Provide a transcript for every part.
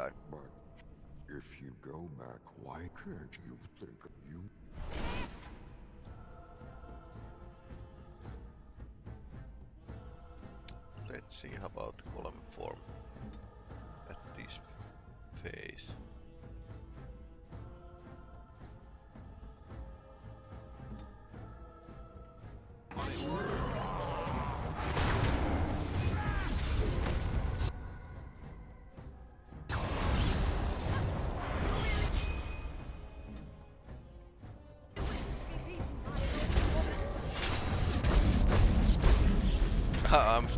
But if you go back, why can't you think of you? Let's see how about column form at this phase.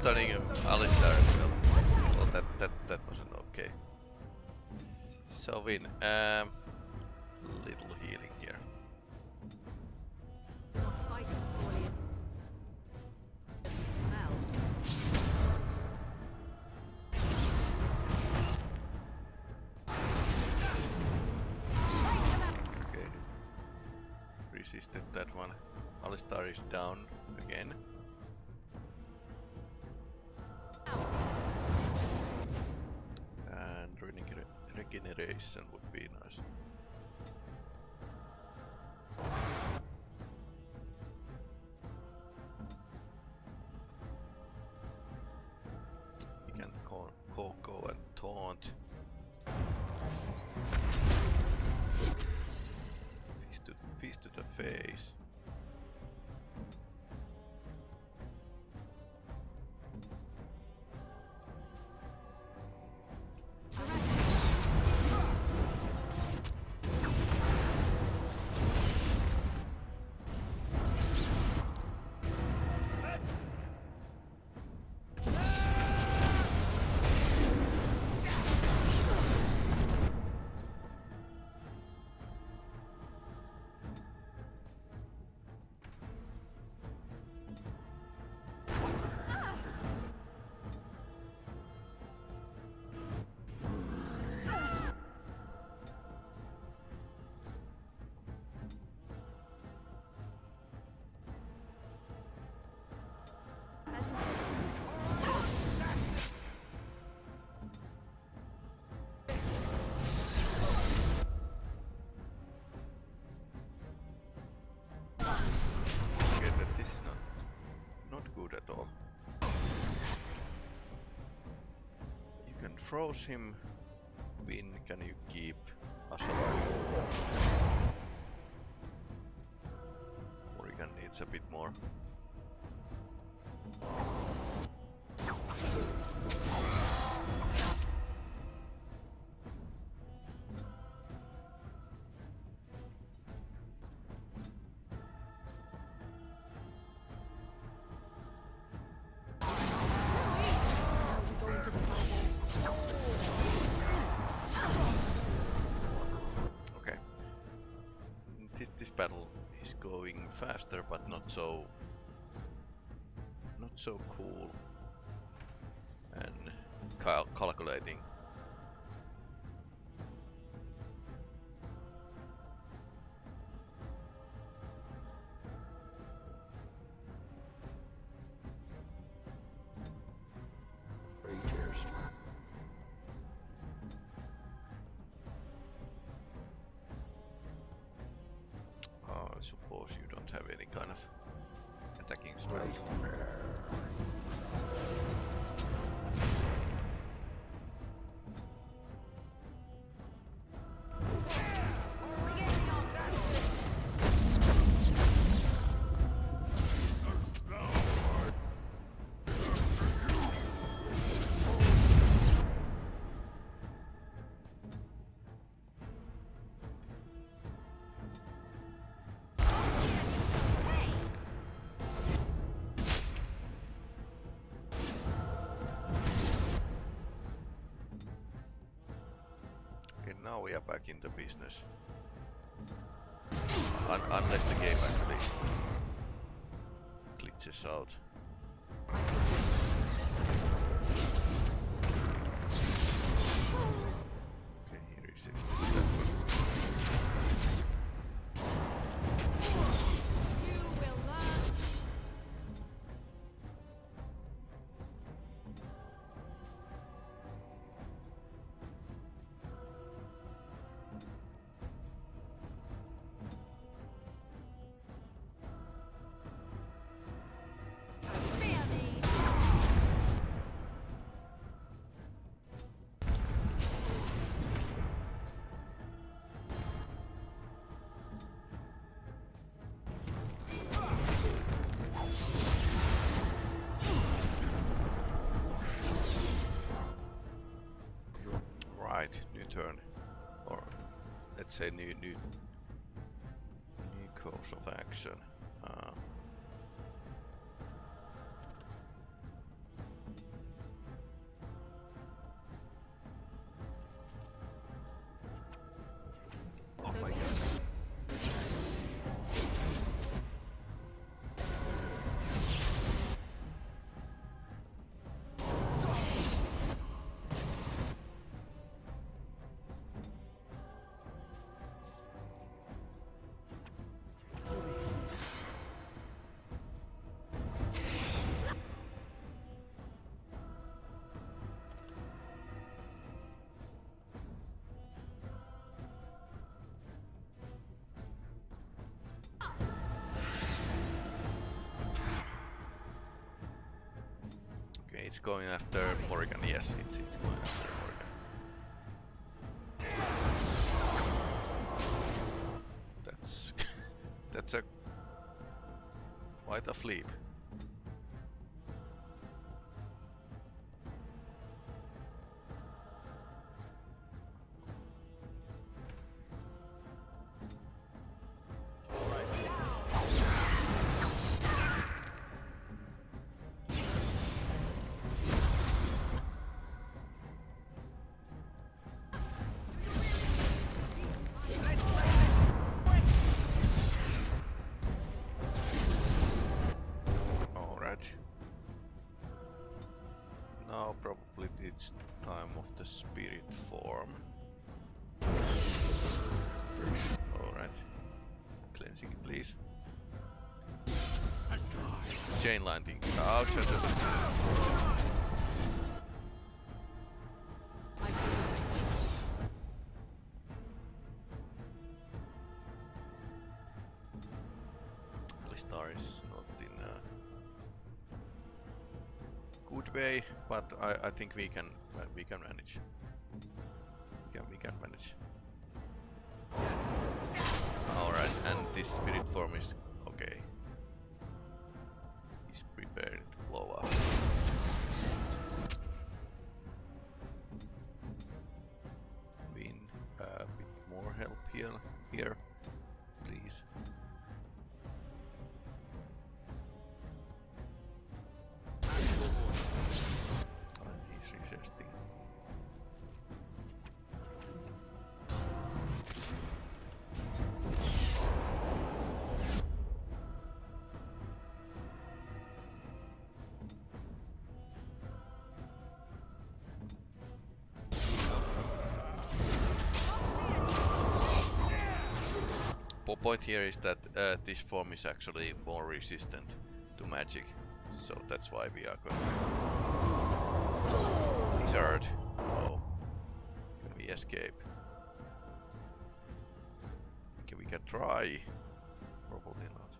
Stunning him, Alistair. Well, well, that that that wasn't okay. So Vin, um, and froze him. Wynne, can you keep us alive? Morrigan needs a bit more. Going faster, but not so not so cool and cal calculating. Now we are back in the business. Un unless the game actually glitches out. Say new new new course of action. It's going after Morrigan. Yes, it's it's going after Morrigan. That's that's a quite a flip. Way, but I, I think we can uh, we can manage. We can we can manage. All right, and this spirit form is point here is that uh, this form is actually more resistant to magic, so that's why we are going. to... Lizard. Oh, can we escape? Okay, we can try. Probably not.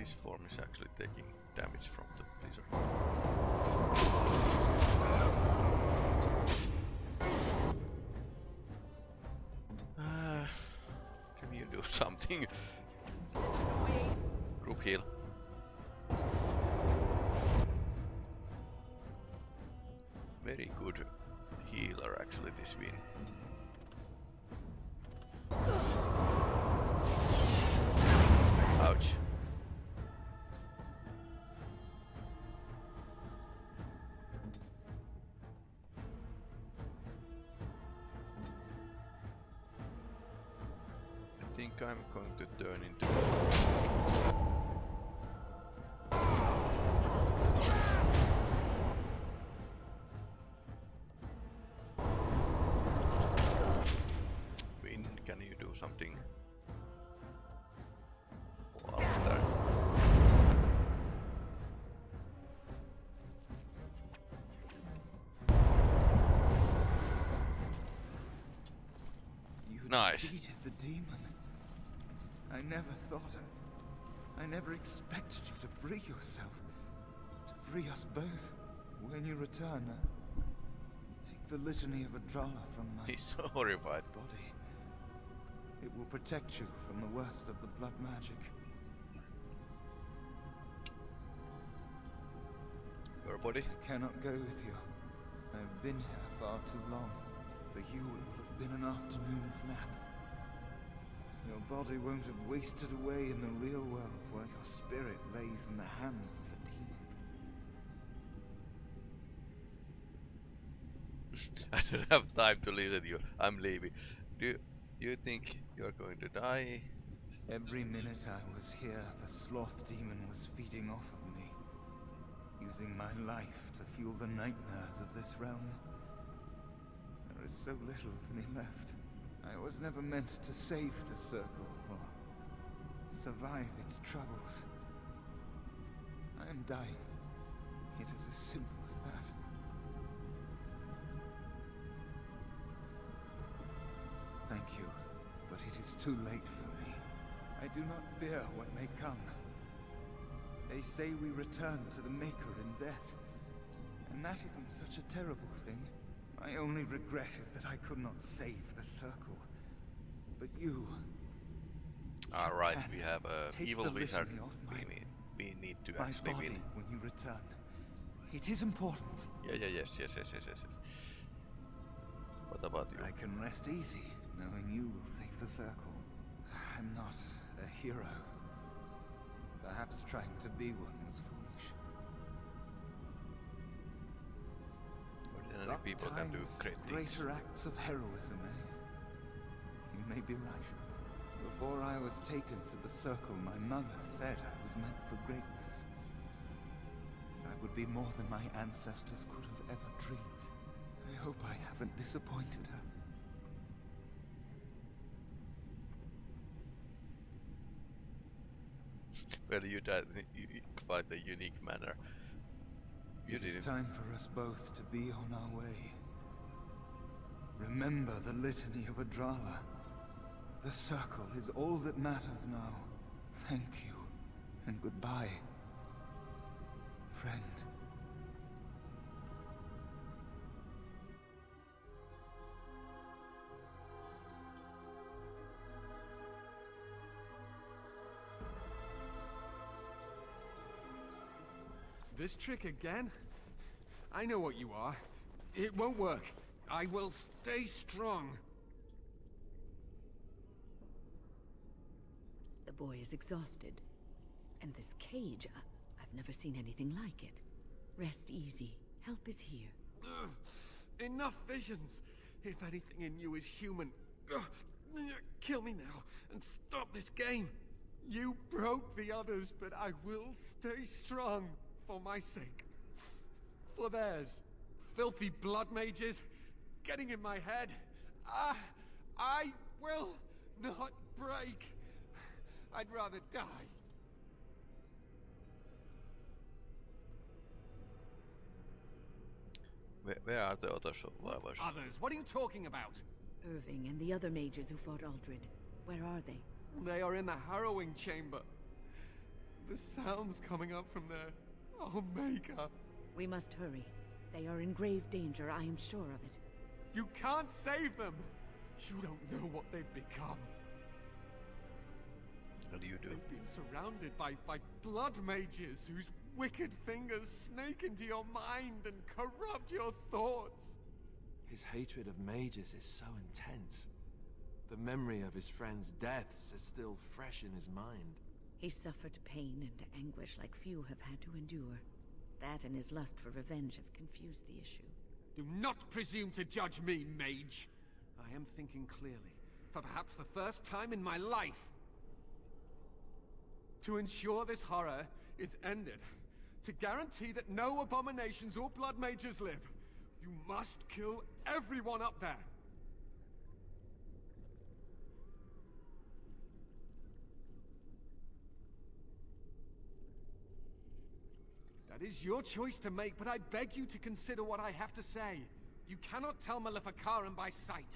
This form is actually taking damage from the blizzard. Uh, can you do something? Group heal. Very good healer actually this Wynne. Think I'm going to turn into Wynne, can you do something? for Alistair? You Nice. defeated the demon. I never thought I, I never expected you to free yourself. To free us both. When you return, uh, take the litany of Adralla from my He's so horrified. body. It will protect you from the worst of the blood magic. Your body? I cannot go with you. I've been here far too long. For you, it will have been an afternoon's nap. Your body won't have wasted away in the real world while your spirit lays in the hands of a demon. I don't have time to listen to you. I'm leaving. Do you, you think you're going to die? Every minute I was here, the sloth demon was feeding off of me, using my life to fuel the nightmares of this realm. There is so little of me left. I was never meant to save the Circle or survive its troubles. I am dying. It is as simple as that. Thank you, but it is too late for me. I do not fear what may come. They say we return to the Maker in death. And that isn't such a terrible thing. My only regret is that I could not save the Circle. But you... Alright, we have a evil wizard. We need, we need to My actually body win. when you return. It is important. Yeah, yeah, yes, yes, yes, yes, yes. What about you? I can rest easy, knowing you will save the Circle. I'm not a hero. Perhaps trying to be one was foolish. Ordinary Dark people can do great things. greater acts of heroism, eh? You may be right. Before I was taken to the Circle, my mother said I was meant for greatness. I would be more than my ancestors could have ever dreamed. I hope I haven't disappointed her. Well, you died in quite a unique manner. You It is didn't. time for us both to be on our way. Remember the litany of Adralla. The circle is all that matters now. Thank you, and goodbye, friend. This trick again? I know what you are. It won't work. I will stay strong. The boy is exhausted. And this cage, I I've never seen anything like it. Rest easy. Help is here. Ugh. Enough visions. If anything in you is human, ugh, kill me now and stop this game. You broke the others, but I will stay strong for my sake. For theirs. Filthy blood mages getting in my head. Ah, I will not break. I'd rather die. Where, where are the other survivors? Others? What are you talking about? Irving and the other mages who fought Uldred. Where are they? They are in the harrowing chamber. The sounds coming up from there. Oh, Maker. We must hurry. They are in grave danger, I am sure of it. You can't save them. You don't know what they've become. What do you do? They've been surrounded by, by blood mages whose wicked fingers snake into your mind and corrupt your thoughts. His hatred of mages is so intense. The memory of his friends' deaths is still fresh in his mind. He suffered pain and anguish like few have had to endure. That and his lust for revenge have confused the issue. Do not presume to judge me, mage. I am thinking clearly, for perhaps the first time in my life. To ensure this horror is ended, to guarantee that no abominations or blood mages live, you must kill everyone up there. That is your choice to make, but I beg you to consider what I have to say. You cannot tell Maleficarum by sight.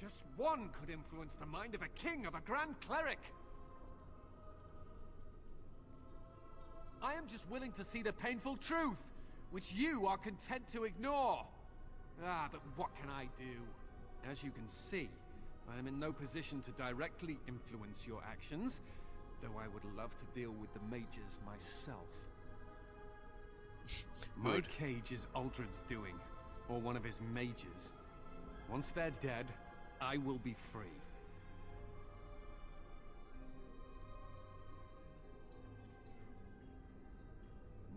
Just one could influence the mind of a king, of a grand cleric. I am just willing to see the painful truth, which you are content to ignore. Ah, but what can I do? As you can see, I am in no position to directly influence your actions, though I would love to deal with the mages myself. My cage is Uldred's doing, or one of his mages. Once they're dead, I will be free.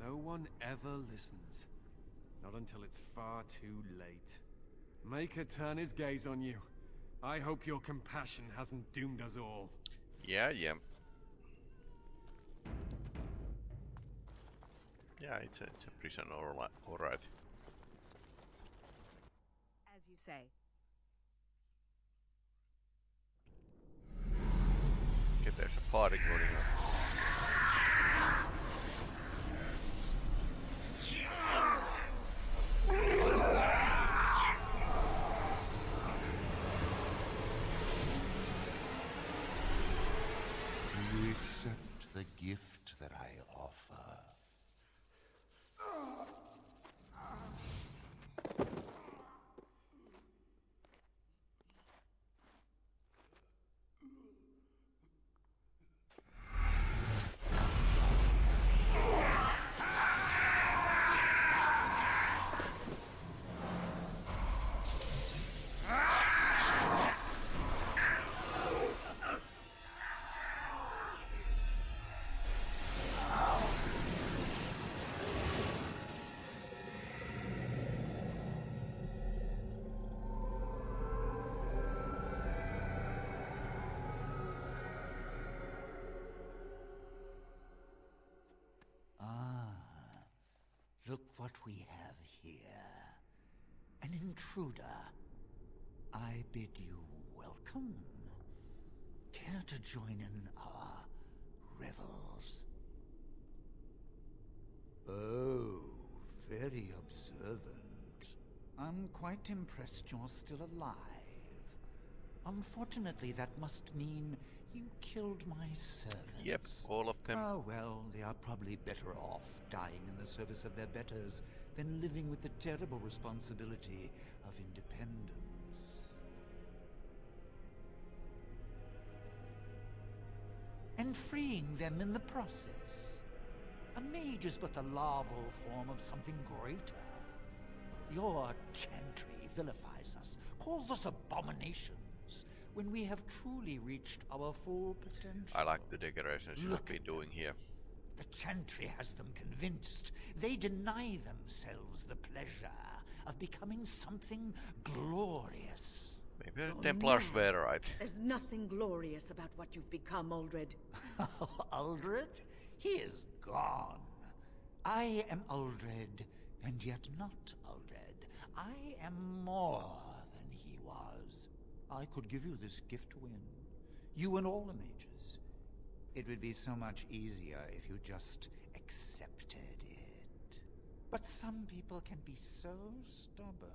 No one ever listens. Not until it's far too late. Maker turn his gaze on you. I hope your compassion hasn't doomed us all. Yeah, yeah. Yeah, it's a, it's a prison, alright. alright. As you say. Okay, there's a party going on. Do you accept the gift that I what we have here. An intruder. I bid you welcome. Care to join in our revels? Oh, very observant. I'm quite impressed you're still alive. Unfortunately, that must mean you killed my servants. Yep, all of them. Oh, well, they are probably better off dying in the service of their betters than living with the terrible responsibility of independence. And freeing them in the process. A mage is but the larval form of something greater. Your chantry vilifies us, calls us abominations, when we have truly reached our full potential. I like the decorations you have Look been at doing here. The Chantry has them convinced. They deny themselves the pleasure of becoming something glorious. Maybe the Oh, Templars no. were right. There's nothing glorious about what you've become, Uldred. Uldred? He is gone. I am Uldred, and yet not Uldred. I am more than he was. I could give you this gift to Wynne. You and all the mages. It would be so much easier if you just accepted it. But some people can be so stubborn.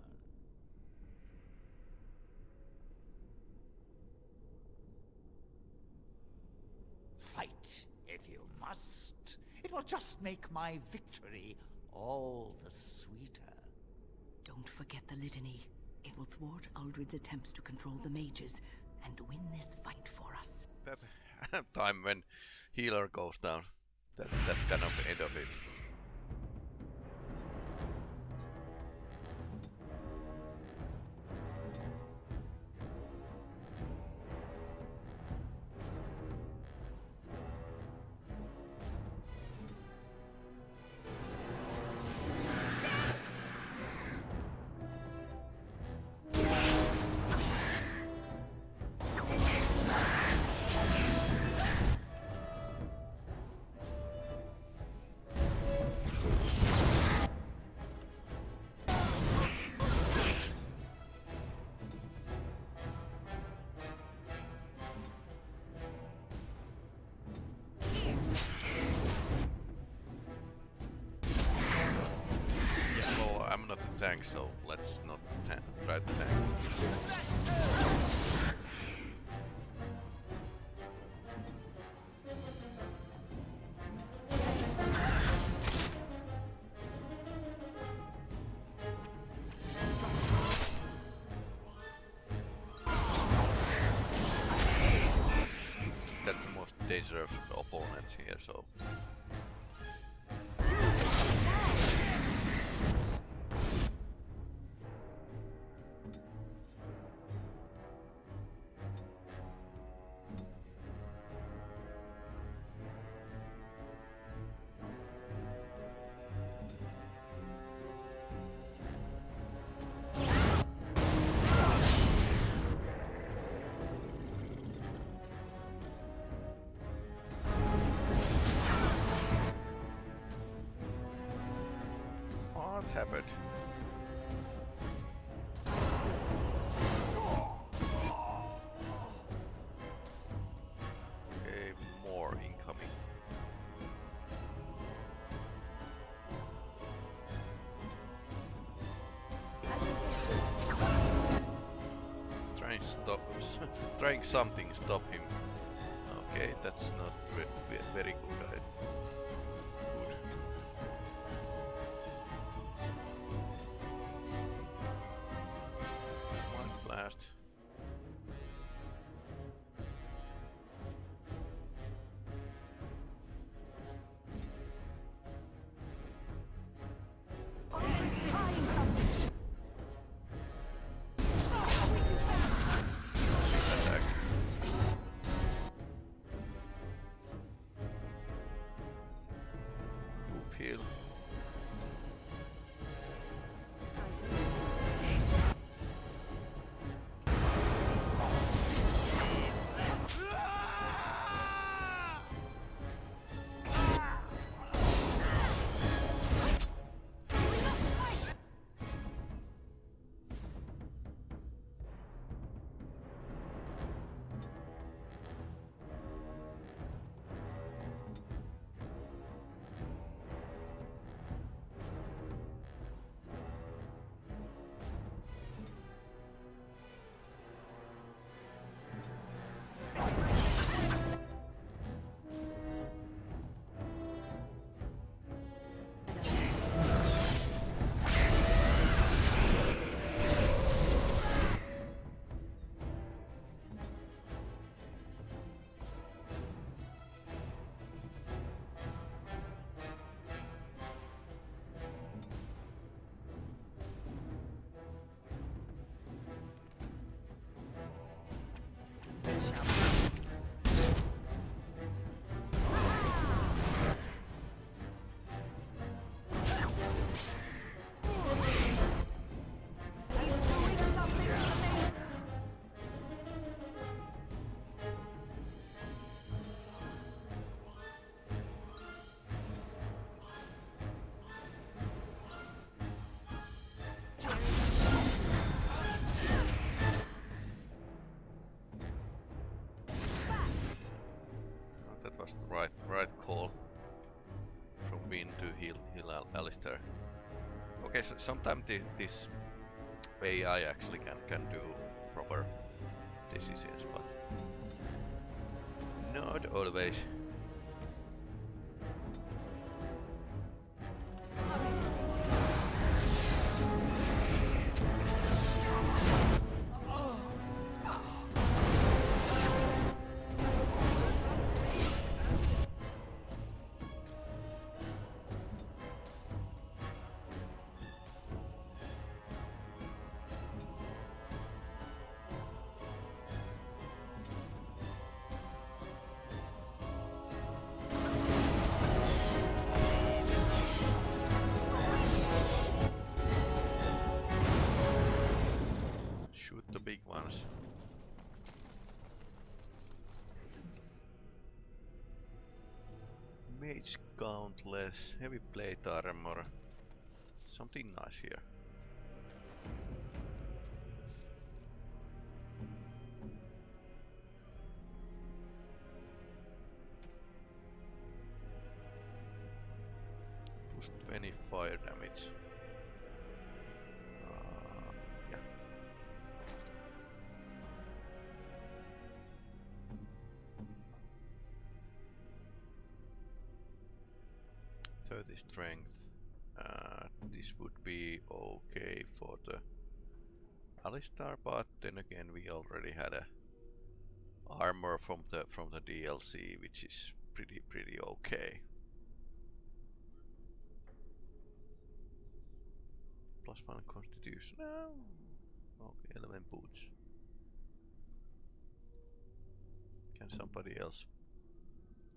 Fight if you must. It will just make my victory all the sweeter. Don't forget the litany. It will thwart Uldred's attempts to control the mages and win this fight for us. That time when healer goes down. That's that's kind of the end of it. Here, so happened? Okay, more incoming. Trying stop, trying something stop him. Okay, that's not ve ve very from Wynne to heal heal Al Alistair. Okay, so sometimes the, this AI actually can can do proper decisions, but not always. Countless, heavy plate armor. Something nice here. Plus 20 fire damage. Strength. Uh, this would be okay for the Alistair, but then again we already had a armor from the from the DLC, which is pretty pretty okay. Plus one constitution. Okay, element boots. Can somebody else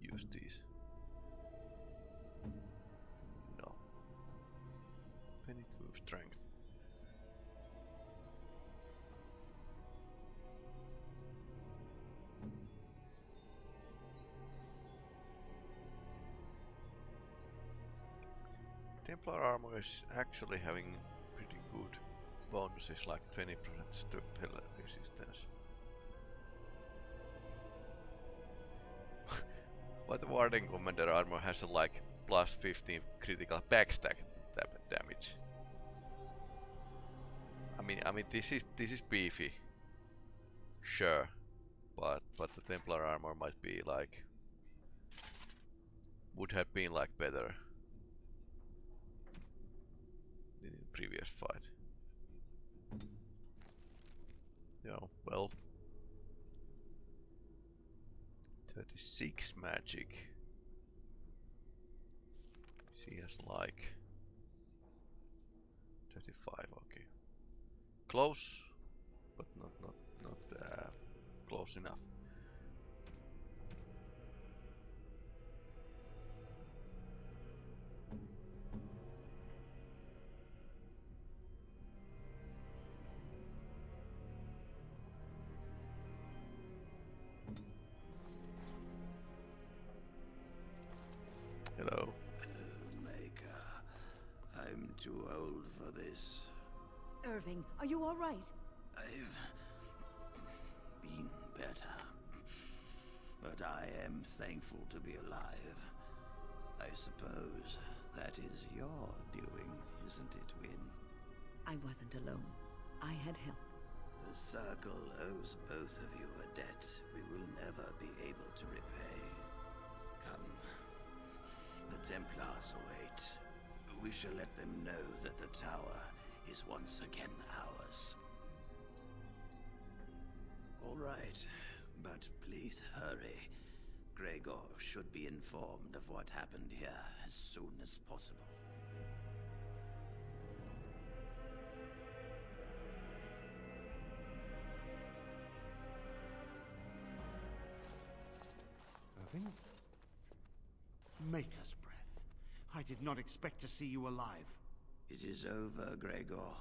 use these? Penny to strength. Templar armor is actually having pretty good bonuses like 20% to pillar resistance. but the Warden Commander armor has a like plus 15 critical backstab I mean, I mean, this is this is beefy, sure, but but the Templar armor might be like would have been like better in previous fight. Yeah, well, 36 magic. See as like 35, okay. Close, but not not not uh, close enough. Hello. Maker, I'm too old for this. Irving, are you all right? I've been better. But I am thankful to be alive. I suppose that is your doing, isn't it, Wynne? I wasn't alone. I had help. The Circle owes both of you a debt we will never be able to repay. Come. The Templars await. We shall let them know that the tower is once again ours. All right, but please hurry. Greagoir should be informed of what happened here as soon as possible. Irving? Maker's breath. I did not expect to see you alive. It is over, Greagoir.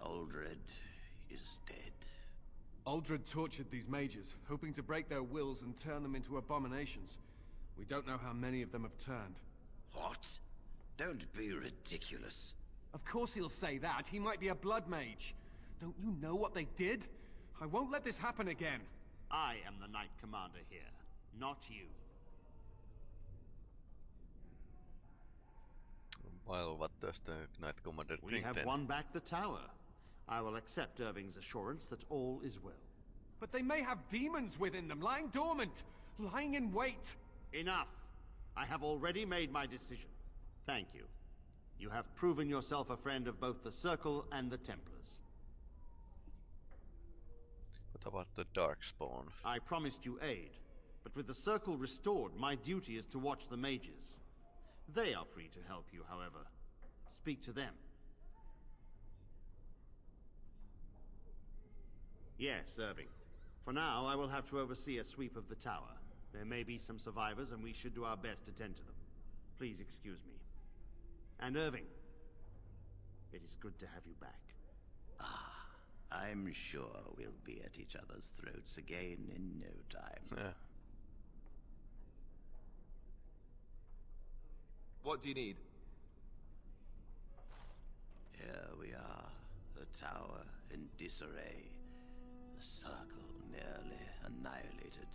Uldred is dead. Uldred tortured these mages, hoping to break their wills and turn them into abominations. We don't know how many of them have turned. What? Don't be ridiculous. Of course he'll say that. He might be a blood mage. Don't you know what they did? I won't let this happen again. I am the Knight Commander here, not you. Well, what does the Knight Commander We think have then? won back the tower. I will accept Irving's assurance that all is well. But they may have demons within them, lying dormant, lying in wait. Enough! I have already made my decision. Thank you. You have proven yourself a friend of both the Circle and the Templars. What about the Darkspawn? I promised you aid, but with the Circle restored, my duty is to watch the mages. They are free to help you, however. Speak to them. Yes, Irving. For now, I will have to oversee a sweep of the tower. There may be some survivors, and we should do our best to tend to them. Please excuse me. And Irving, it is good to have you back. Ah, I'm sure we'll be at each other's throats again in no time. Yeah. What do you need? Here we are, the tower in disarray, the circle nearly annihilated.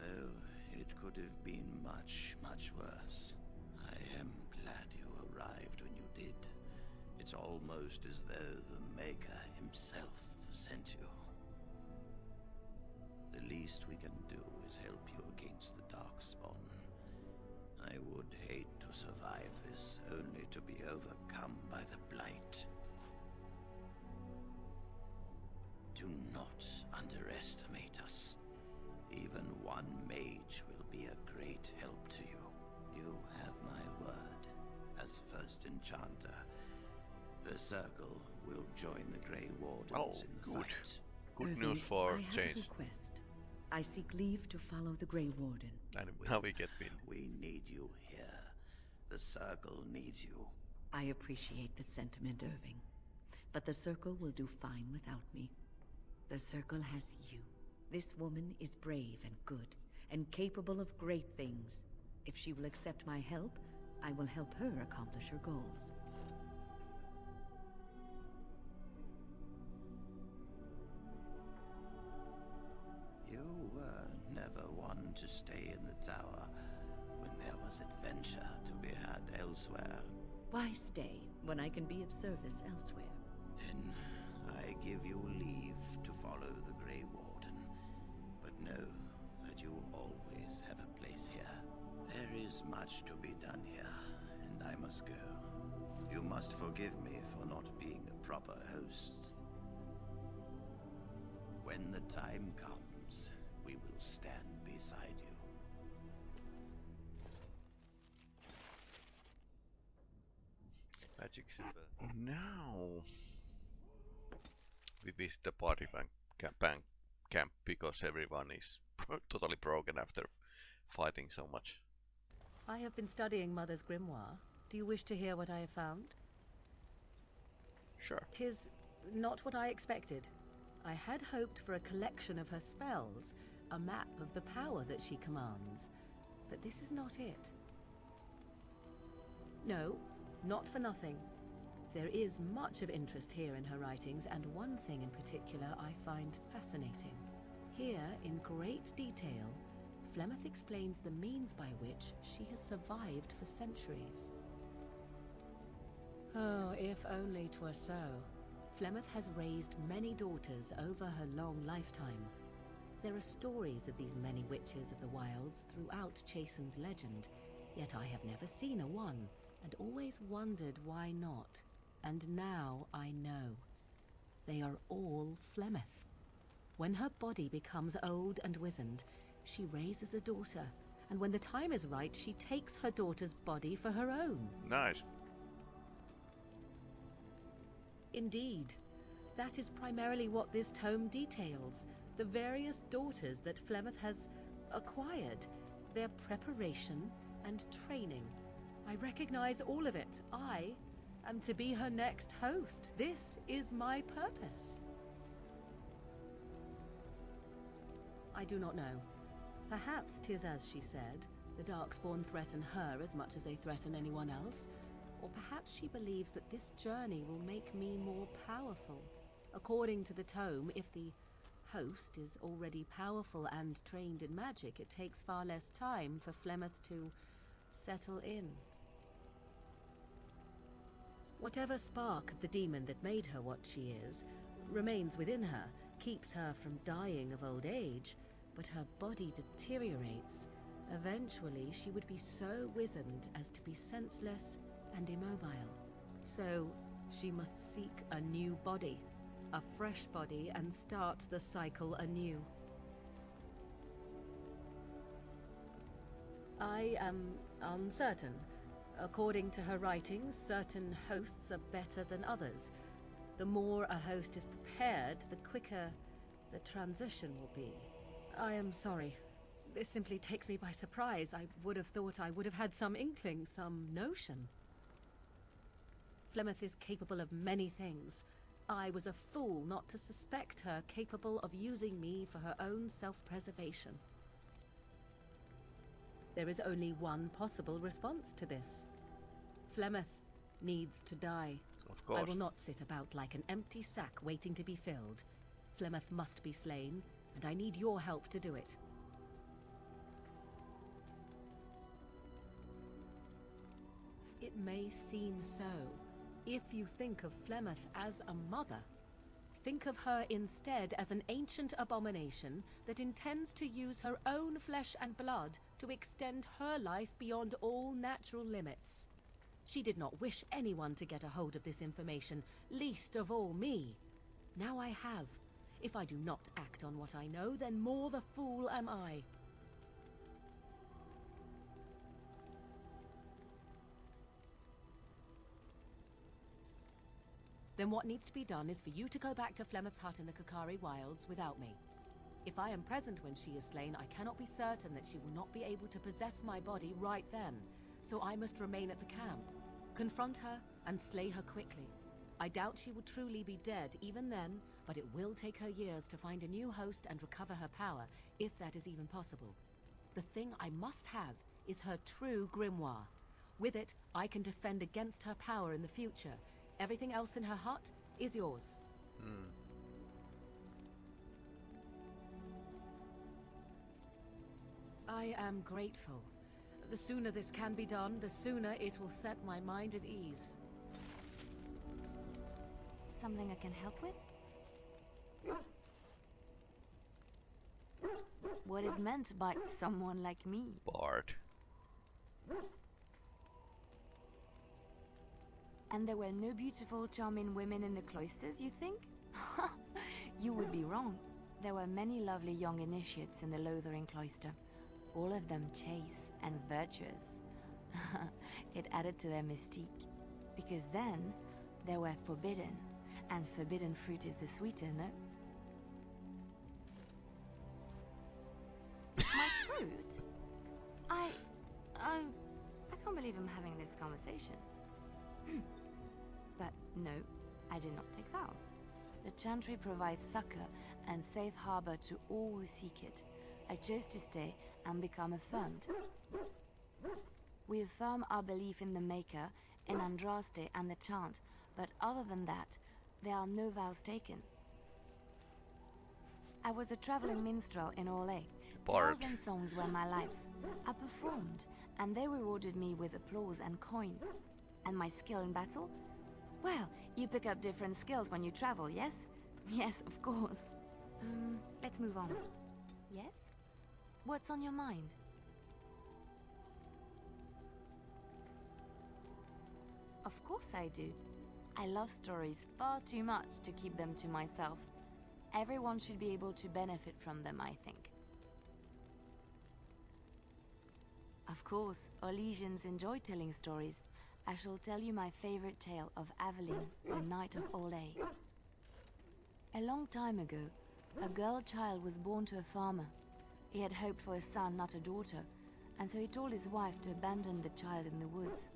Oh, it could have been much, much worse. I am glad you arrived when you did. It's almost as though the Maker himself sent you. The least we can do is help you against the Darkspawn. I would hate to survive this only to be overcome by the Blight. Do not underestimate us. Even one mage will be a great help to you. You have my word. As first enchanter, the Circle will join the Grey Wardens Oh, in the good. fight. Good Irving, news for I have change. a request. I seek leave to follow the Grey Warden. And now we get Wynne. We need you here. The Circle needs you. I appreciate the sentiment, Irving. But the Circle will do fine without me. The Circle has you. This woman is brave and good, and capable of great things. If she will accept my help, I will help her accomplish her goals. To stay in the tower when there was adventure to be had elsewhere. Why stay when I can be of service elsewhere? Then I give you leave to follow the Grey Warden. But know that you always have a place here. There is much to be done here, and I must go. You must forgive me for not being a proper host. When the time comes, Magic Silver. Now we visit the party bank camp, bank camp because everyone is totally broken after fighting so much. I have been studying Mother's grimoire. Do you wish to hear what I have found? Sure. Tis not what I expected. I had hoped for a collection of her spells, a map of the power that she commands. But this is not it. No, not for nothing. There is much of interest here in her writings, and one thing in particular I find fascinating. Here, in great detail, Flemeth explains the means by which she has survived for centuries. Oh, if only 'twere so. Flemeth has raised many daughters over her long lifetime. There are stories of these many witches of the wilds throughout Chasind legend, yet I have never seen a one, and always wondered why not. And now I know. They are all Flemeth. When her body becomes old and wizened, she raises a daughter, and when the time is right, she takes her daughter's body for her own. Nice. Indeed. That is primarily what this tome details. The various daughters that Flemeth has acquired, their preparation and training. I recognize all of it. I am to be her next host. This is my purpose. I do not know. Perhaps tis as she said. The Darkspawn threaten her as much as they threaten anyone else. Or perhaps she believes that this journey will make me more powerful. According to the tome, if the host is already powerful and trained in magic, it takes far less time for Flemeth to settle in. Whatever spark of the demon that made her what she is remains within her, keeps her from dying of old age, but her body deteriorates. Eventually, she would be so wizened as to be senseless and immobile. So, she must seek a new body, a fresh body, and start the cycle anew. I am uncertain. According to her writings, certain hosts are better than others. The more a host is prepared, the quicker the transition will be. I am sorry. This simply takes me by surprise. I would have thought I would have had some inkling, some notion. Flemeth is capable of many things. I was a fool not to suspect her capable of using me for her own self-preservation. There is only one possible response to this. Flemeth needs to die. Of course. I will not sit about like an empty sack waiting to be filled. Flemeth must be slain, and I need your help to do it. It may seem so. If you think of Flemeth as a mother, think of her instead as an ancient abomination that intends to use her own flesh and blood to extend her life beyond all natural limits. She did not wish anyone to get a hold of this information, least of all me. Now I have. If I do not act on what I know, then more the fool am I. Then what needs to be done is for you to go back to Flemeth's hut in the Korcari Wilds without me. If I am present when she is slain, I cannot be certain that she will not be able to possess my body right then, so I must remain at the camp. Confront her and slay her quickly. I doubt she will truly be dead even then, but it will take her years to find a new host and recover her power, if that is even possible. The thing I must have is her true grimoire. With it, I can defend against her power in the future. Everything else in her hut is yours. Hmm. I am grateful. The sooner this can be done, the sooner it will set my mind at ease. Something I can help with? What is meant by someone like me? Bard. And there were no beautiful, charming women in the cloisters, you think? you would be wrong. There were many lovely young initiates in the Lothering cloister, all of them chaste and virtuous. it added to their mystique, because then they were forbidden, and forbidden fruit is the sweeter, no? My fruit? I... I... I can't believe I'm having this conversation. but no, I did not take vows. The Chantry provides succor and safe harbor to all who seek it. I chose to stay and become affirmed. We affirm our belief in the Maker, in Andraste and the Chant, but other than that, there are no vows taken. I was a traveling minstrel in Orlais. Bard. Tales and songs were my life. I performed, and they rewarded me with applause and coin. And my skill in battle? Well, you pick up different skills when you travel, yes? Yes, of course. Um, let's move on. Yes? What's on your mind? Of course I do. I love stories far too much to keep them to myself. Everyone should be able to benefit from them, I think. Of course, Orlesians enjoy telling stories. I shall tell you my favorite tale of Aveline, the Knight of Orlais. A long time ago, a girl child was born to a farmer. He had hoped for a son, not a daughter, and so he told his wife to abandon the child in the woods.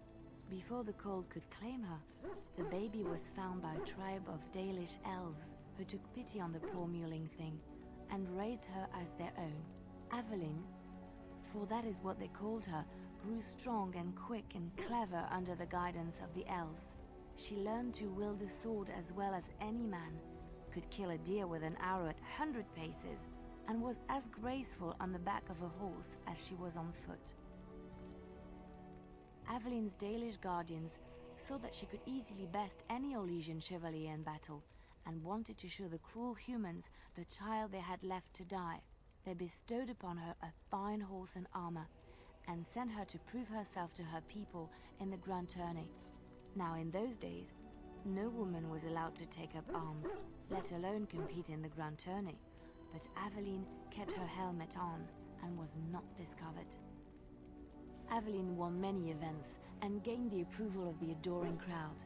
Before the cold could claim her, the baby was found by a tribe of Dalish elves who took pity on the poor mewling thing and raised her as their own. Aveline, for that is what they called her, grew strong and quick and clever under the guidance of the elves. She learned to wield a sword as well as any man, could kill a deer with an arrow at hundred paces, and was as graceful on the back of a horse as she was on foot. Aveline's Dalish guardians saw that she could easily best any Orlesian chevalier in battle, and wanted to show the cruel humans the child they had left to die. They bestowed upon her a fine horse and armor, and sent her to prove herself to her people in the Grand Tourney. Now in those days, no woman was allowed to take up arms, let alone compete in the Grand Tourney, but Aveline kept her helmet on and was not discovered. Aveline won many events and gained the approval of the adoring crowd.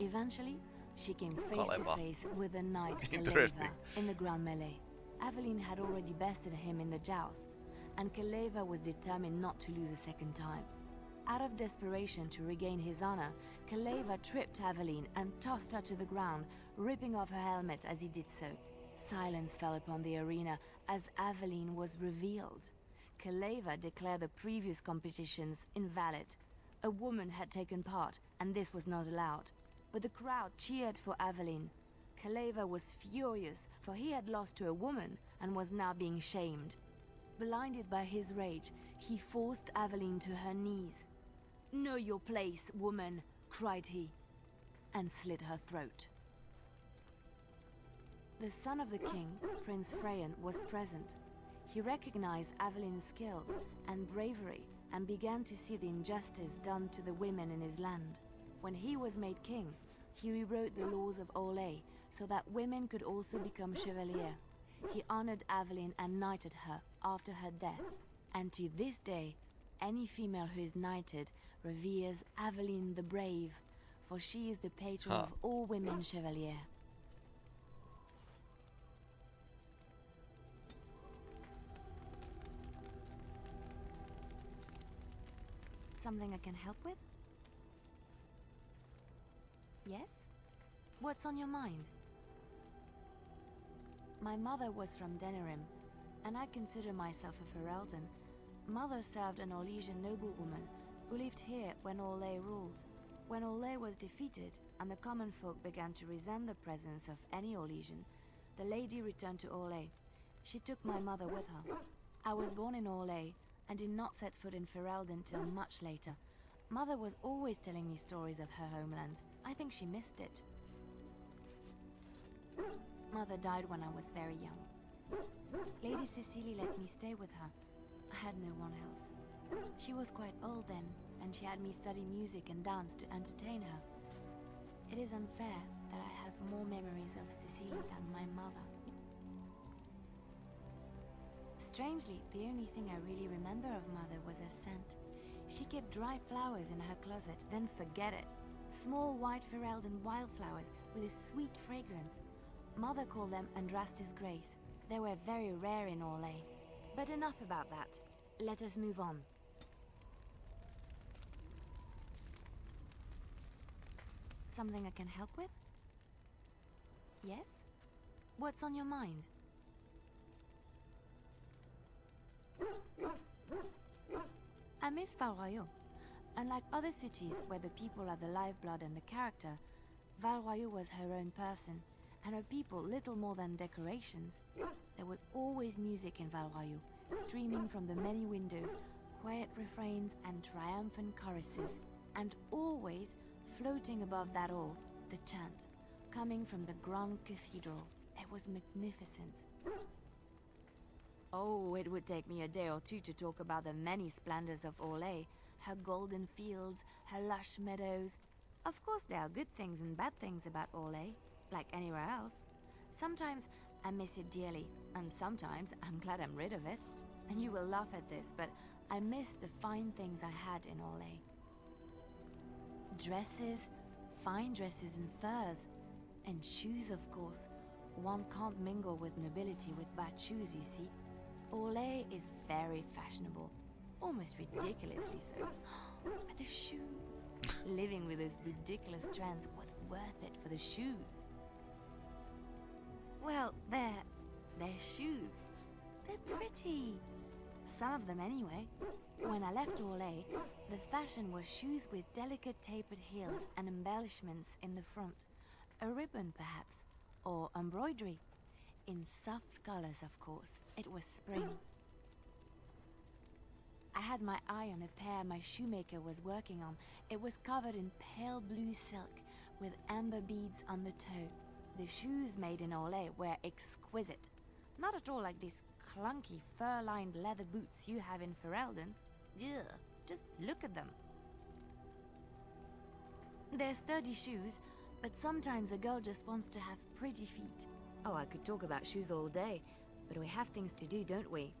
Eventually, she came face to face with a knight Kaleva in the Grand Melee. Aveline had already bested him in the joust, and Kaleva was determined not to lose a second time. Out of desperation to regain his honor, Kaleva tripped Aveline and tossed her to the ground, ripping off her helmet as he did so. Silence fell upon the arena as Aveline was revealed. Kaleva declared the previous competitions invalid. A woman had taken part, and this was not allowed. But the crowd cheered for Aveline. Kaleva was furious, for he had lost to a woman and was now being shamed. Blinded by his rage, he forced Aveline to her knees. Know your place, woman, cried he, and slit her throat. The son of the king, Prince Freyan, was present. He recognized Aveline's skill and bravery and began to see the injustice done to the women in his land. When he was made king, he rewrote the laws of Orlais so that women could also become chevalier. He honored Aveline and knighted her after her death. And to this day, any female who is knighted reveres Aveline the Brave, for she is the patron Huh. of all women chevalier. Something I can help with? Yes? What's on your mind? My mother was from Denerim, and I consider myself a Ferelden. Mother served an Orlesian noblewoman who lived here when Orlais ruled. When Orlais was defeated and the common folk began to resent the presence of any Orlesian, the lady returned to Orlais. She took my mother with her. I was born in Orlais and did not set foot in Ferelden till much later. Mother was always telling me stories of her homeland. I think she missed it. Mother died when I was very young. Lady Cecily let me stay with her. I had no one else. She was quite old then, and she had me study music and dance to entertain her. It is unfair that I have more memories of Cecily than my mother. Strangely, the only thing I really remember of Mother was her scent. She kept dry flowers in her closet, then forget it. Small white Ferelden wildflowers with a sweet fragrance. Mother called them Andraste's Grace. They were very rare in Orlais. But enough about that. Let us move on. Something I can help with? Yes? What's on your mind? I miss Val Unlike other cities where the people are the lifeblood and the character, Val Royeaux was her own person, and her people little more than decorations. There was always music in Val Royeaux, streaming from the many windows, quiet refrains and triumphant choruses, and always, floating above that all, the chant, coming from the Grand Cathedral. It was magnificent. Oh, it would take me a day or two to talk about the many splendors of Orlais, her golden fields, her lush meadows. Of course, there are good things and bad things about Orlais, like anywhere else. Sometimes I miss it dearly, and sometimes I'm glad I'm rid of it. And you will laugh at this, but I miss the fine things I had in Orlais. Dresses, fine dresses and furs, and shoes, of course. One can't mingle with nobility with bad shoes, you see. Orlais is very fashionable, almost ridiculously so. But the shoes, living with those ridiculous trends was worth it for the shoes. Well, they're... they're shoes. They're pretty. Some of them anyway. When I left Orlais, the fashion was shoes with delicate tapered heels and embellishments in the front. A ribbon, perhaps, or embroidery. In soft colors, of course. It was spring. I had my eye on a pair my shoemaker was working on. It was covered in pale blue silk with amber beads on the toe. The shoes made in Orlais were exquisite. Not at all like these clunky fur-lined leather boots you have in Ferelden. Ugh, just look at them. They're sturdy shoes, but sometimes a girl just wants to have pretty feet. Oh, I could talk about shoes all day, but we have things to do, don't we?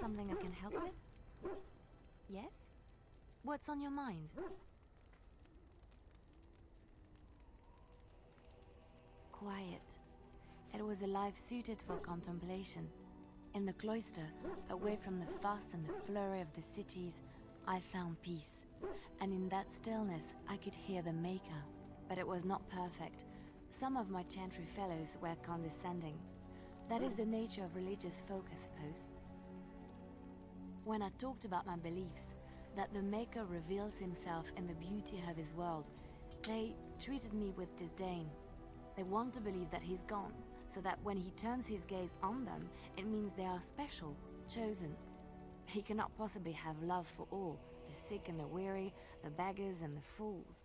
Something I can help with? Yes? What's on your mind? Quiet. It was a life suited for contemplation. In the cloister, away from the fuss and the flurry of the cities, I found peace. And in that stillness, I could hear the Maker. But it was not perfect. Some of my chantry fellows were condescending. That is the nature of religious folk, I suppose. When I talked about my beliefs, that the Maker reveals himself in the beauty of his world, they treated me with disdain. They want to believe that he's gone, so that when he turns his gaze on them, it means they are special, chosen. He cannot possibly have love for all, sick and the weary, the beggars and the fools.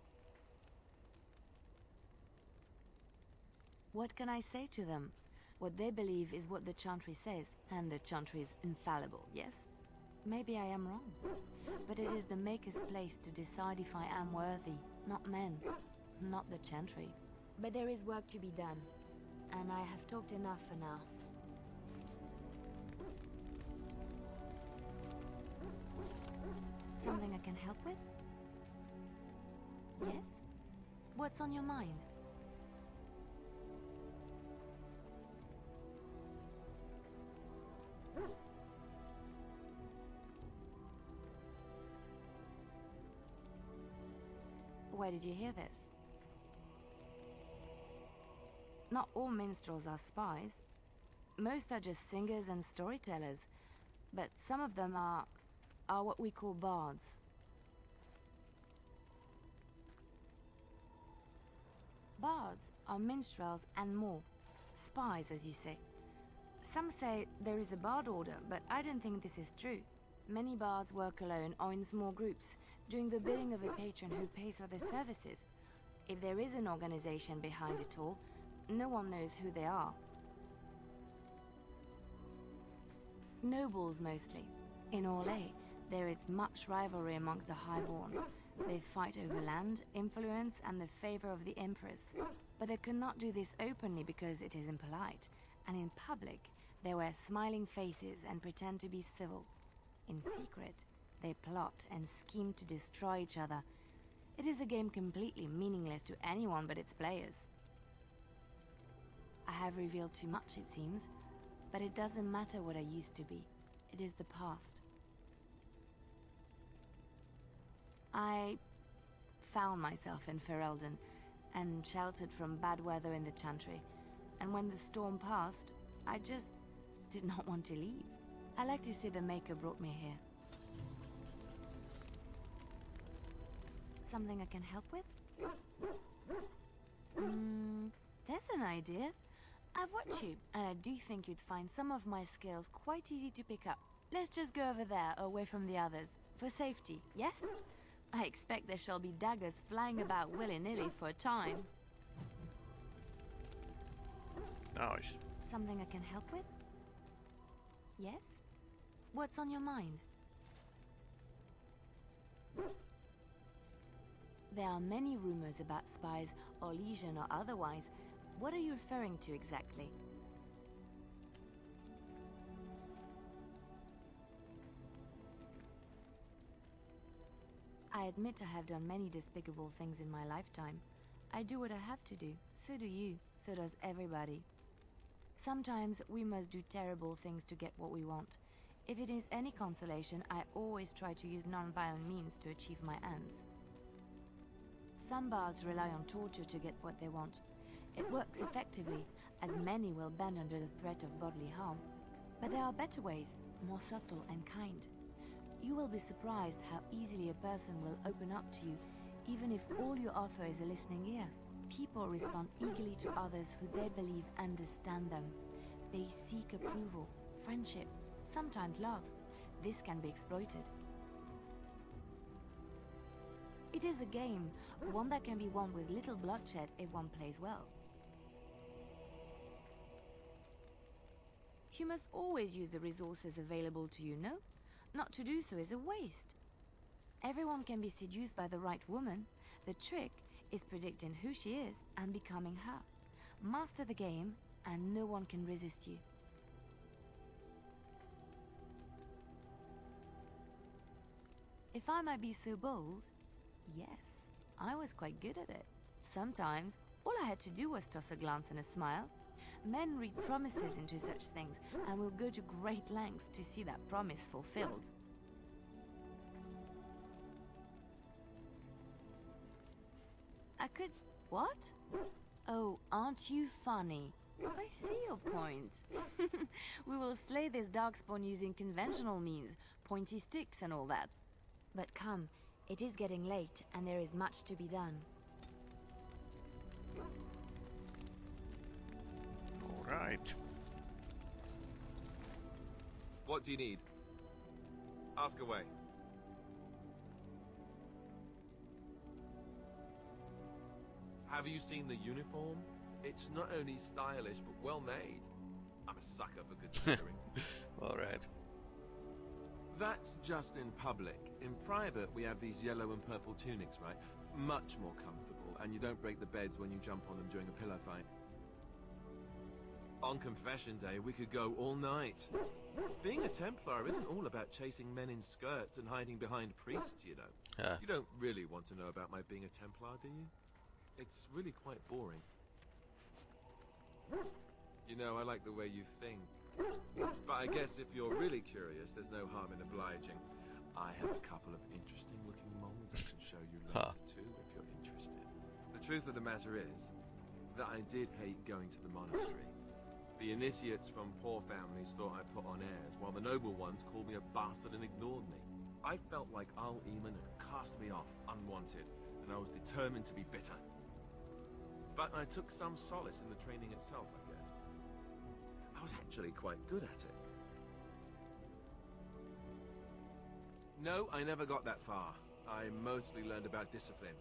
What can I say to them? What they believe is what the Chantry says, and the Chantry is infallible, yes? Maybe I am wrong. But it is the Maker's place to decide if I am worthy. not men, not the Chantry. But there is work to be done, and I have talked enough for now. Something I can help with? Yes? What's on your mind? Where did you hear this? Not all minstrels are spies. Most are just singers and storytellers. But some of them are... are what we call bards. Bards are minstrels and more. Spies, as you say. Some say there is a bard order, but I don't think this is true. Many bards work alone or in small groups, doing the bidding of a patron who pays for their services. If there is an organization behind it all, no one knows who they are. Nobles mostly. In Orlais, there is much rivalry amongst the highborn. They fight over land, influence, and the favor of the Empress. But they cannot do this openly because it is impolite, and in public, they wear smiling faces and pretend to be civil. In secret, they plot and scheme to destroy each other. It is a game completely meaningless to anyone but its players. I have revealed too much, it seems, but it doesn't matter what I used to be. It is the past. I found myself in Ferelden and sheltered from bad weather in the Chantry. And when the storm passed, I just did not want to leave. I like to say the Maker brought me here. Something I can help with? Hmm, there's an idea. I've watched you, and I do think you'd find some of my skills quite easy to pick up. Let's just go over there, away from the others. For safety, yes? I expect there shall be daggers flying about willy-nilly for a time. Nice. Something I can help with? Yes? What's on your mind? There are many rumors about spies, Orlesian or otherwise. What are you referring to exactly? I admit I have done many despicable things in my lifetime. I do what I have to do. So do you. So does everybody. Sometimes we must do terrible things to get what we want. If it is any consolation, I always try to use non-violent means to achieve my ends. Some bards rely on torture to get what they want. It works effectively, as many will bend under the threat of bodily harm. But there are better ways, more subtle and kind. You will be surprised how easily a person will open up to you, even if all you offer is a listening ear. People respond eagerly to others who they believe understand them. They seek approval, friendship, sometimes love. This can be exploited. It is a game, one that can be won with little bloodshed if one plays well. You must always use the resources available to you, no? Not to do so is a waste. Everyone can be seduced by the right woman. The trick is predicting who she is and becoming her. Master the game, and no one can resist you. If I might be so bold, yes, I was quite good at it. Sometimes, all I had to do was toss a glance and a smile. Men read promises into such things, and will go to great lengths to see that promise fulfilled. I could... what? Oh, aren't you funny? I see your point. we will slay this darkspawn using conventional means, pointy sticks and all that. But come, it is getting late, and there is much to be done. Alright. What do you need? Ask away. Have you seen the uniform? It's not only stylish, but well made. I'm a sucker for good tailoring. Alright. That's just in public. In private, we have these yellow and purple tunics, right? much more comfortable, and you don't break the beds when you jump on them during a pillow fight. On confession day, we could go all night. Being a Templar isn't all about chasing men in skirts and hiding behind priests, you know. Yeah. You don't really want to know about my being a Templar, do you? It's really quite boring. You know, I like the way you think. But I guess if you're really curious, there's no harm in obliging. I have a couple of interesting looking moles I can show you later Huh. too, if you're interested. The truth of the matter is that I did hate going to the monastery. The initiates from poor families thought I put on airs, while the noble ones called me a bastard and ignored me. I felt like Arl Eamon had cast me off unwanted, and I was determined to be bitter. But I took some solace in the training itself, I guess. I was actually quite good at it. No, I never got that far. I mostly learned about discipline,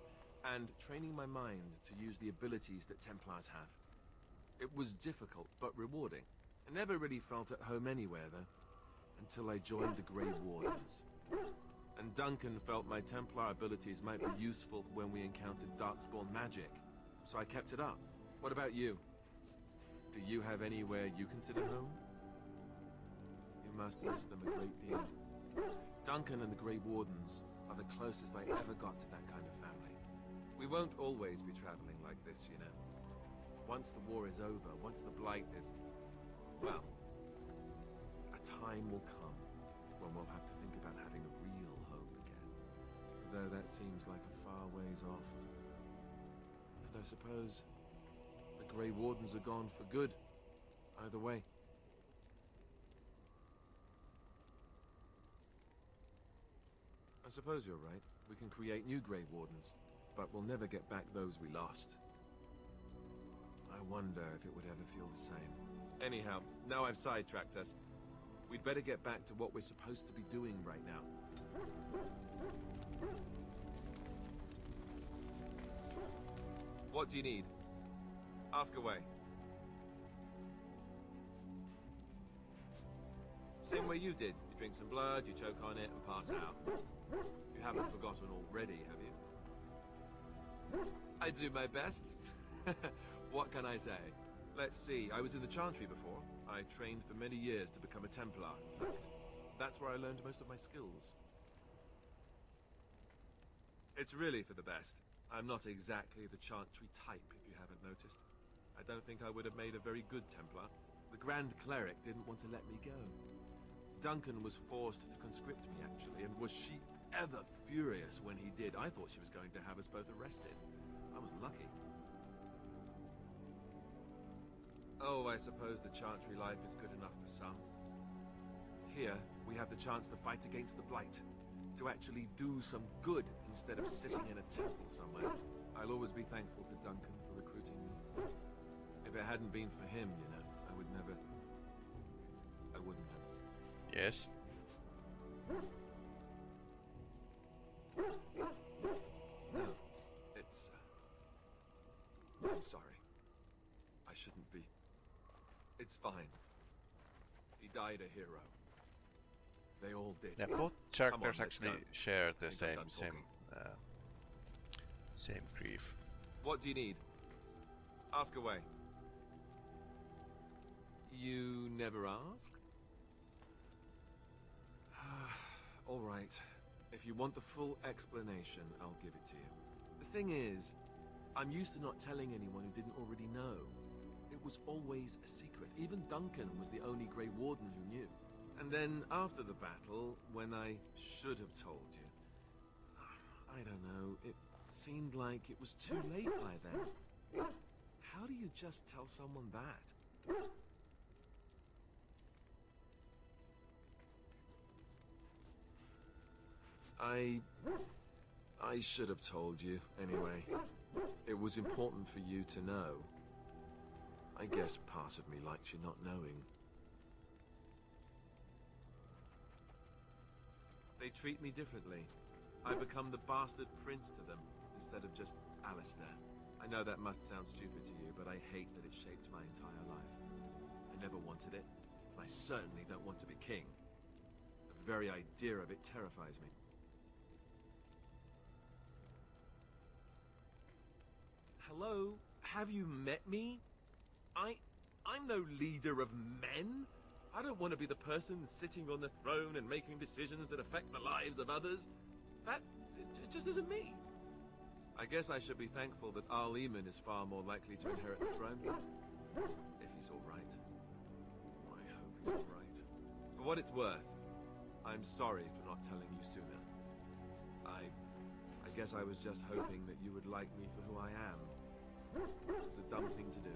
and training my mind to use the abilities that Templars have. It was difficult, but rewarding. I never really felt at home anywhere, though, until I joined the Grey Wardens. And Duncan felt my Templar abilities might be useful when we encountered Darkspawn magic, so I kept it up. What about you? Do you have anywhere you consider home? You must miss them a great deal. Duncan and the Grey Wardens are the closest I ever got to that kind of family. We won't always be traveling like this, you know. Once the war is over, once the Blight is... Well, a time will come when we'll have to think about having a real home again. Though that seems like a far ways off. And I suppose the Grey Wardens are gone for good. Either way. I suppose you're right. We can create new Grey Wardens, but we'll never get back those we lost. I wonder if it would ever feel the same. Anyhow, now I've sidetracked us. We'd better get back to what we're supposed to be doing right now. What do you need? Ask away. Same way you did. You drink some blood, you choke on it, and pass out. You haven't forgotten already, have you? I do my best. what can I say? Let's see, I was in the Chantry before. I trained for many years to become a Templar, in fact. That's where I learned most of my skills. It's really for the best. I'm not exactly the Chantry type, if you haven't noticed. I don't think I would have made a very good Templar. The Grand Cleric didn't want to let me go. Duncan was forced to conscript me, actually, and was she ever furious when he did? I thought she was going to have us both arrested. I was lucky. Oh, I suppose the Chantry life is good enough for some. Here, we have the chance to fight against the Blight. To actually do some good instead of sitting in a temple somewhere. I'll always be thankful to Duncan for recruiting me. If it hadn't been for him, you know, I would never... I wouldn't have. Yes. No, it's... Uh... I'm sorry. I shouldn't be... It's fine. He died a hero. They all did. Yeah, both Come on, characters actually go. share the I think I'm same same uh, same grief. What do you need? Ask away. You never asked? All right. If you want the full explanation, I'll give it to you. The thing is, I'm used to not telling anyone who didn't already know. It was always a secret. Even Duncan was the only Grey Warden who knew. And then after the battle, when I should have told you, I don't know, it seemed like it was too late by then. How do you just tell someone that? I... I should have told you, anyway. It was important for you to know. I guess part of me likes you not knowing. They treat me differently. I become the bastard prince to them, instead of just Alistair. I know that must sound stupid to you, but I hate that it shaped my entire life. I never wanted it, and I certainly don't want to be king. The very idea of it terrifies me. hello? Have you met me? I... I'm no leader of men. I don't want to be the person sitting on the throne and making decisions that affect the lives of others. That just isn't me. I guess I should be thankful that Arl Eamon is far more likely to inherit the throne. If he's alright. I hope he's alright. For what it's worth, I'm sorry for not telling you sooner. I... I guess I was just hoping that you would like me for who I am. It was a dumb thing to do.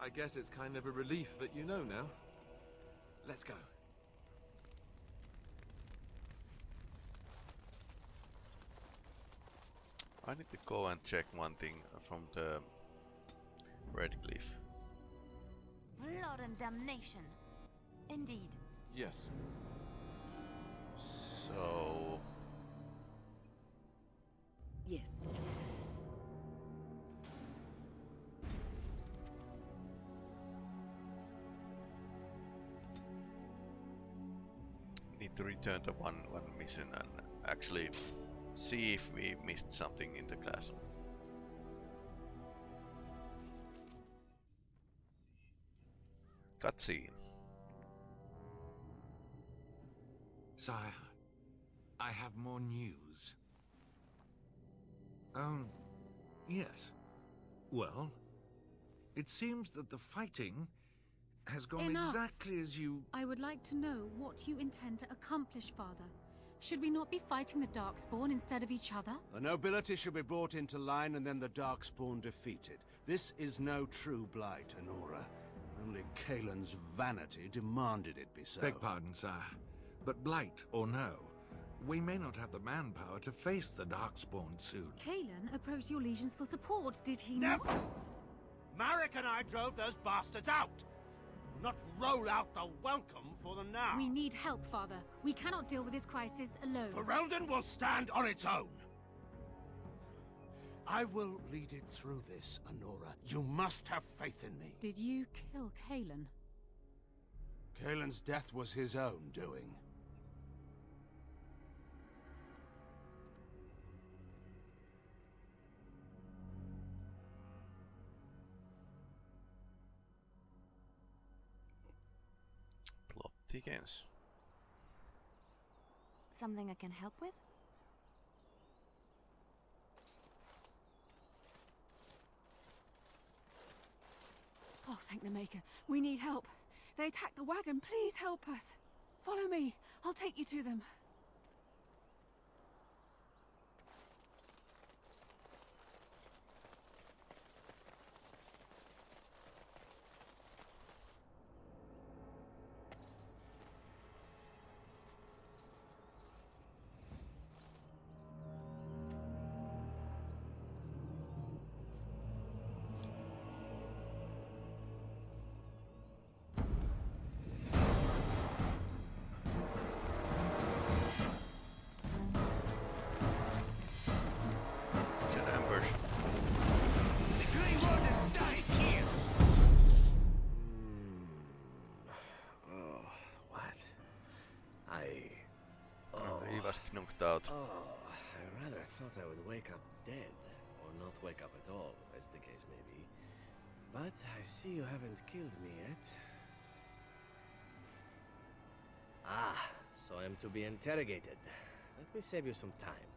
I guess it's kind of a relief that you know now. Let's go. I need to go and check one thing from the Redcliffe. Blood and damnation. Indeed. Yes. So... Yes. Need to return to one, one mission and actually see if we missed something in the classroom. Cutscene. Sire, I have more news. Oh, yes. Well, it seems that the fighting has gone Enough. exactly as you... I would like to know what you intend to accomplish, Father. Should we not be fighting the Darkspawn instead of each other? The nobility should be brought into line and then the Darkspawn defeated. This is no true blight, Anora. Only Cailan's vanity demanded it be so. Beg pardon, sir. But blight or no, we may not have the manpower to face the Darkspawn soon. Cailan approached your legions for support, did he Never! not? Maric and I drove those bastards out! Not roll out the welcome for them now! We need help, Father. We cannot deal with this crisis alone. Ferelden will stand on its own! I will lead it through this, Anora. You must have faith in me. Did you kill Cailan? Cailan's death was his own doing. Plot thickens. Something I can help with? Oh, thank the Maker. We need help. They attacked the wagon. Please help us. Follow me. I'll take you to them. Wake up dead, or not wake up at all, as the case may be. But I see you haven't killed me yet. Ah, so I am to be interrogated. Let me save you some time.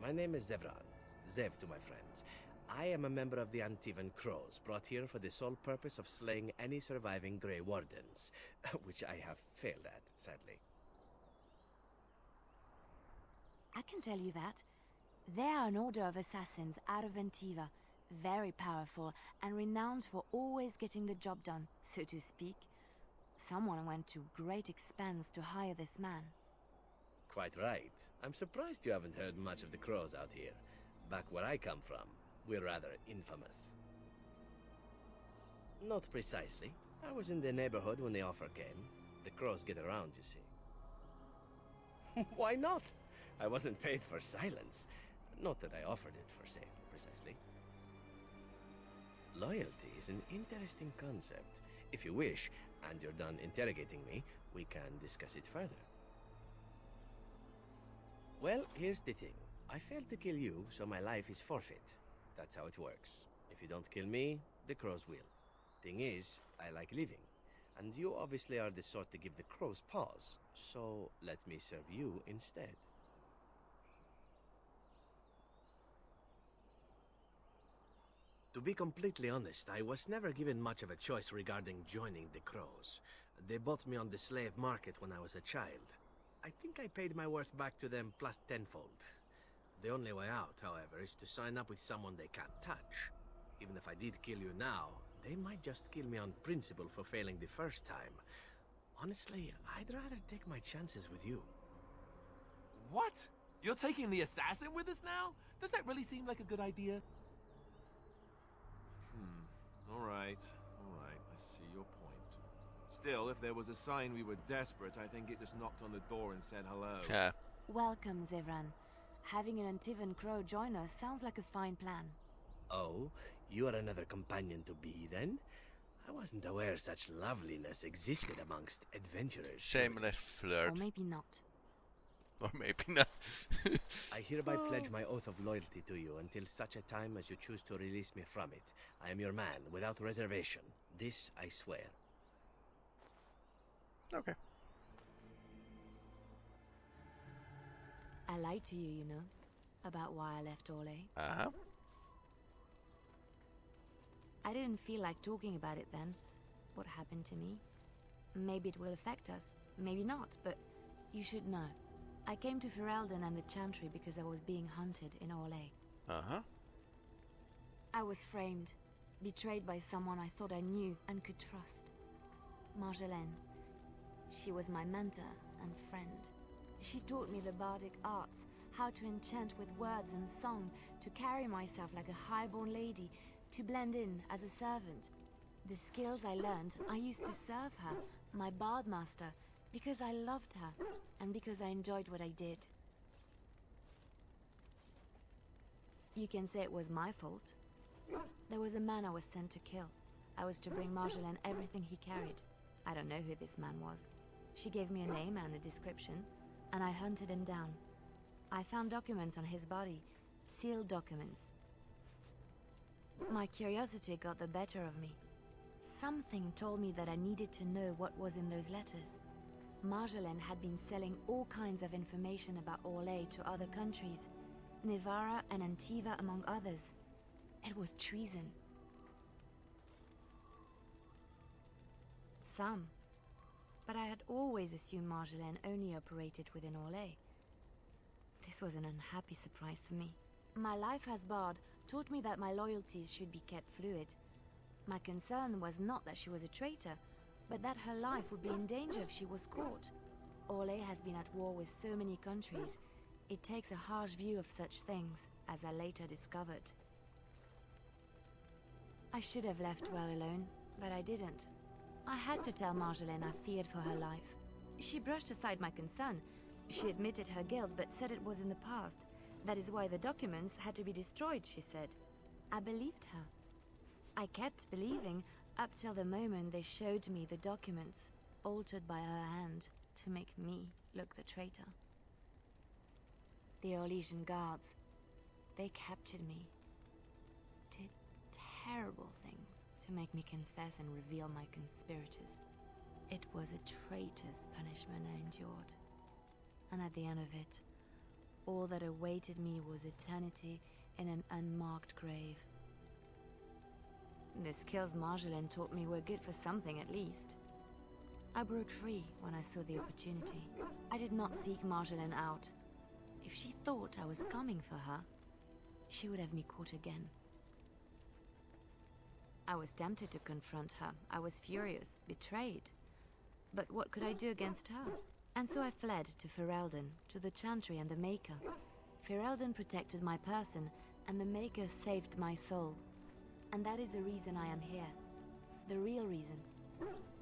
My name is Zevran. Zev to my friends. I am a member of the Antivan Crows, brought here for the sole purpose of slaying any surviving Grey Wardens, which I have failed at, sadly. I can tell you that. They are an order of assassins out of Antiva, very powerful and renowned for always getting the job done, so to speak. Someone went to great expense to hire this man. Quite right. I'm surprised you haven't heard much of the Crows out here. Back where I come from, we're rather infamous. Not precisely. I was in the neighborhood when the offer came. The Crows get around, you see. Why not? I wasn't paid for silence. Not that I offered it for sale, precisely. Loyalty is an interesting concept. If you wish, and you're done interrogating me, we can discuss it further. Well, here's the thing. I failed to kill you, so my life is forfeit. That's how it works. If you don't kill me, the crows will. Thing is, I like living. And you obviously are the sort to give the crows pause, so let me serve you instead. To be completely honest, I was never given much of a choice regarding joining the Crows. They bought me on the slave market when I was a child. I think I paid my worth back to them plus tenfold. The only way out, however, is to sign up with someone they can't touch. Even if I did kill you now, they might just kill me on principle for failing the first time. Honestly, I'd rather take my chances with you. What? You're taking the assassin with us now? Does that really seem like a good idea? Alright. Alright. I see your point. Still, if there was a sign we were desperate, I think it just knocked on the door and said hello. Yeah. Welcome, Zevran. Having an Antivan Crow join us sounds like a fine plan. Oh, you are another companion to be, then? I wasn't aware such loveliness existed amongst adventurers. Shameless flirt. Or maybe not. Or maybe not. I hereby pledge my oath of loyalty to you until such a time as you choose to release me from it. I am your man, without reservation. This I swear. Okay. I lied to you, you know, about why I left Orlais. Uh-huh. I didn't feel like talking about it then. What happened to me? Maybe it will affect us, maybe not, but you should know. I came to Ferelden and the Chantry because I was being hunted in Orlais. Uh-huh. I was framed, betrayed by someone I thought I knew and could trust. Marjolaine. She was my mentor and friend. She taught me the bardic arts, how to enchant with words and song, to carry myself like a highborn lady, to blend in as a servant. The skills I learned, I used to serve her, my bard master, because I loved her, and because I enjoyed what I did. You can say it was my fault. There was a man I was sent to kill. I was to bring Marjolaine everything he carried. I don't know who this man was. She gave me a name and a description, and I hunted him down. I found documents on his body, sealed documents. My curiosity got the better of me. Something told me that I needed to know what was in those letters. Marjolaine had been selling all kinds of information about Orlais to other countries, Nevarra and Antiva among others. It was treason. Some. But I had always assumed Marjolaine only operated within Orlais. This was an unhappy surprise for me. My life as Bard taught me that my loyalties should be kept fluid. My concern was not that she was a traitor, but that her life would be in danger if she was caught. Orlais has been at war with so many countries. It takes a harsh view of such things, as I later discovered. I should have left well alone, but I didn't. I had to tell Marjolaine I feared for her life. She brushed aside my concern. She admitted her guilt, but said it was in the past. That is why the documents had to be destroyed, she said. I believed her. I kept believing up till the moment they showed me the documents, altered by her hand, to make me look the traitor. The Orlesian guards, they captured me. Did terrible things to make me confess and reveal my conspirators. It was a traitor's punishment I endured. And at the end of it, all that awaited me was eternity in an unmarked grave. The skills Marjolaine taught me were good for something at least. I broke free when I saw the opportunity. I did not seek Marjolaine out. If she thought I was coming for her, she would have me caught again. I was tempted to confront her. I was furious, betrayed. But what could I do against her? And so I fled to Ferelden, to the Chantry and the Maker. Ferelden protected my person, and the Maker saved my soul. And that is the reason I am here. The real reason.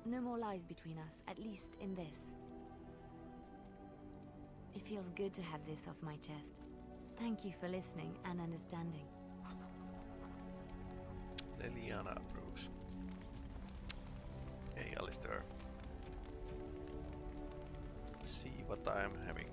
No more lies between us, at least in this. It feels good to have this off my chest. Thank you for listening and understanding. Leliana approves. Hey Alistair. See what I'm having.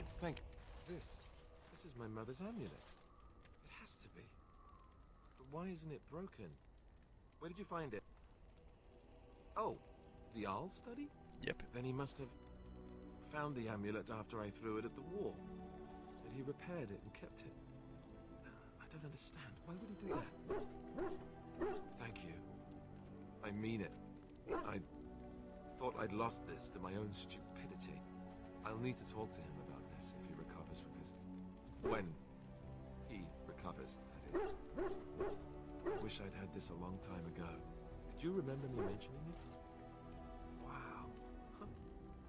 Oh, thank this. This is my mother's amulet. It has to be. But why isn't it broken? Where did you find it? Oh, the Arl study? Yep. Then he must have found the amulet after I threw it at the wall. And he repaired it and kept it. I don't understand. Why would he do that? Thank you. I mean it. I thought I'd lost this to my own stupidity. I'll need to talk to him When he recovers, that is. I wish I'd had this a long time ago. Did you remember me mentioning it? Wow. Huh.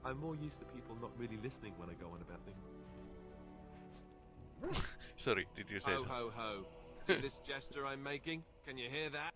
I'm more used to people not really listening when I go on about things. Sorry, did you say Ho something? ho ho. See this gesture I'm making? Can you hear that?